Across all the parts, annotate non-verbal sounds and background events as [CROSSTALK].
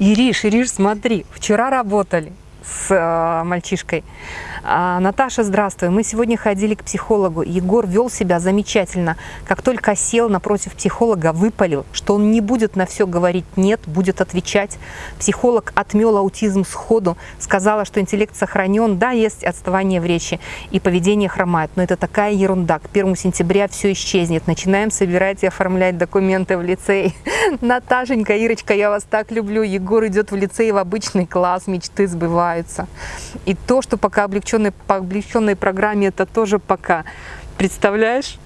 Ириш, Ириш, смотри, вчера работали с э, мальчишкой. А, Наташа, здравствуй. Мы сегодня ходили к психологу. Егор вел себя замечательно. Как только сел напротив психолога, выпалил, что он не будет на все говорить «нет», будет отвечать. Психолог отмел аутизм сходу, сказала, что интеллект сохранен, да, есть отставание в речи и поведение хромает, но это такая ерунда. К 1 сентября все исчезнет. Начинаем собирать и оформлять документы в лицей. [LAUGHS] Наташенька, Ирочка, я вас так люблю. Егор идет в лицей в обычный класс, мечты сбываются. И то, что пока облегченной, по облегченной программе, это тоже пока. Представляешь?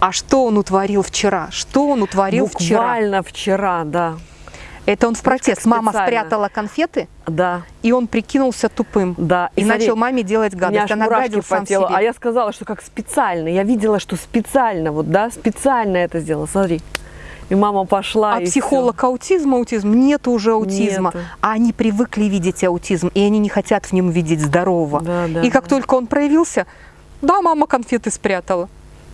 А что он утворил вчера? Что он утворил вчера? Буквально вчера, да. Это он в протест. Мама спрятала конфеты, Да, и он прикинулся тупым. да. И, смотри, начал маме делать гадость. Она гадил по сам телу. себе. А я сказала, что как специально. Я видела, что специально, вот, да, специально это сделала. Смотри. И мама пошла. А и психолог аутизм, аутизм, нету уже аутизма. Нету. А они привыкли видеть аутизм, и они не хотят в нем видеть здорового. Да, да, и как да. только он проявился, да, мама конфеты спрятала.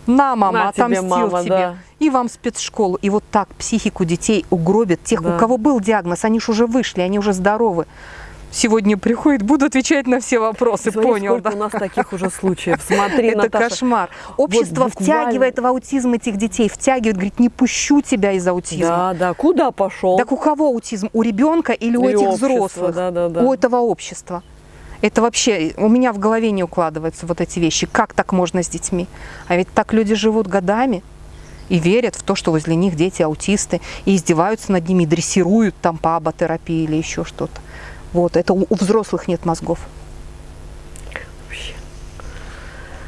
На, мама, На тебе, отомстил мама, тебе. да. И вам спецшколу. И вот так психику детей угробят. Тех, Да. у кого был диагноз, они же уже вышли, они уже здоровы. Сегодня приходит, буду отвечать на все вопросы, Смотри, понял, сколько да? у нас таких уже случаев. Смотри, Это Наташа. кошмар. Общество Вот буквально- втягивает в аутизм этих детей, втягивает, говорит, не пущу тебя из аутизма. Да, да. Куда пошел? Так у кого аутизм? У ребенка или у Или этих общества, взрослых? да, да, да. У этого общества. Это вообще у меня в голове не укладываются вот эти вещи. Как так можно с детьми? А ведь так люди живут годами и верят в то, что возле них дети аутисты, и издеваются над ними, и дрессируют там по аботерапии или еще что-то. Вот, это у у взрослых нет мозгов.